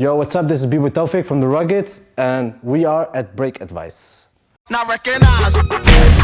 Yo, what's up? This is B with Taufik from The Ruggeds, and we are at Break Advice. Not recognize.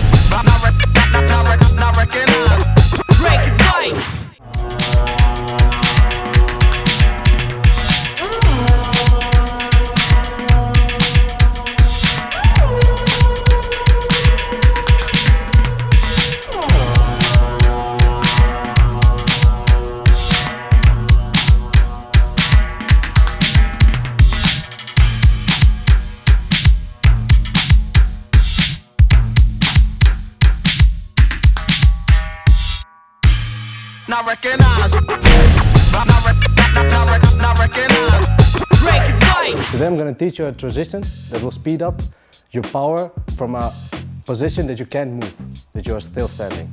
Not recognize. Not, not, not, not, not recognize. Break advice! Today I'm gonna teach you a transition that will speed up your power from a position that you can't move, that you are still standing.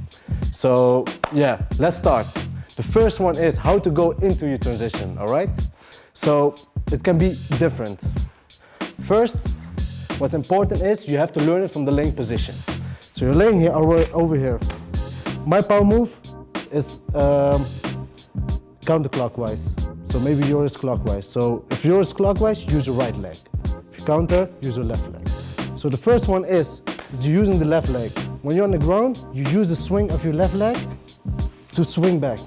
So yeah, let's start. The first one is how to go into your transition, all right? So it can be different. First, what's important is you have to learn it from the laying position. So you're laying here over, over here. My power move is um, counterclockwise. So maybe yours clockwise. So if yours is clockwise, use your right leg. If you counter, use your left leg. So the first one is, is using the left leg. When you're on the ground, you use the swing of your left leg to swing back.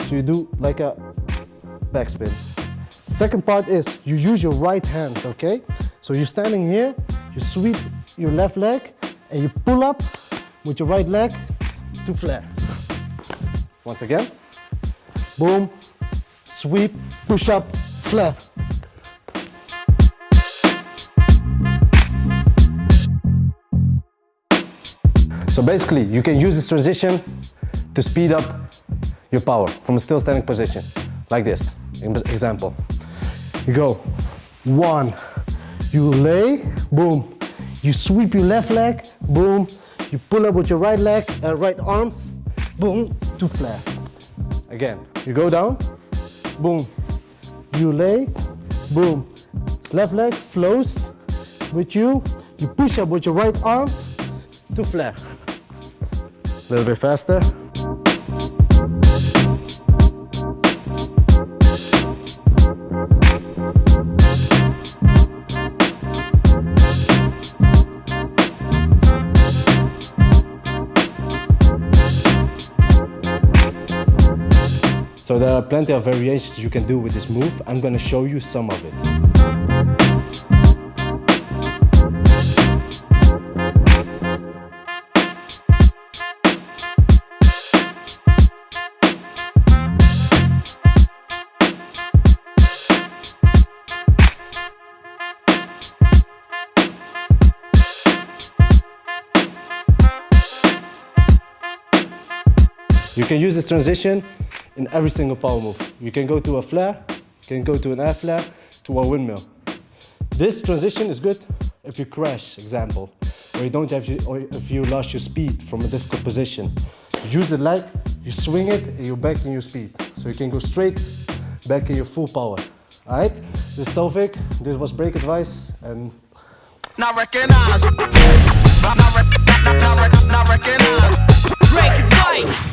So you do like a backspin. Second part is you use your right hand, okay? So you're standing here, you sweep your left leg and you pull up with your right leg to flare. Once again, boom, sweep, push up, flare. So basically, you can use this transition to speed up your power from a still standing position, like this. Example. You go one, you lay, boom. You sweep your left leg, boom. You pull up with your right leg, uh, right arm, boom, to flare. Again, you go down, boom. You lay, boom. Left leg flows with you. You push up with your right arm to flare. A little bit faster. So there are plenty of variations you can do with this move. I'm gonna show you some of it. You can use this transition in every single power move. You can go to a flare, you can go to an air flare, to a windmill. This transition is good if you crash, example, or you don't have, or if you lost your speed from a difficult position. You use the leg, you swing it, and you're back in your speed. So you can go straight back in your full power. All right, this is Taufik, this was Break Advice, and Not recognize. Not, not, not, not, not recognize. Break advice!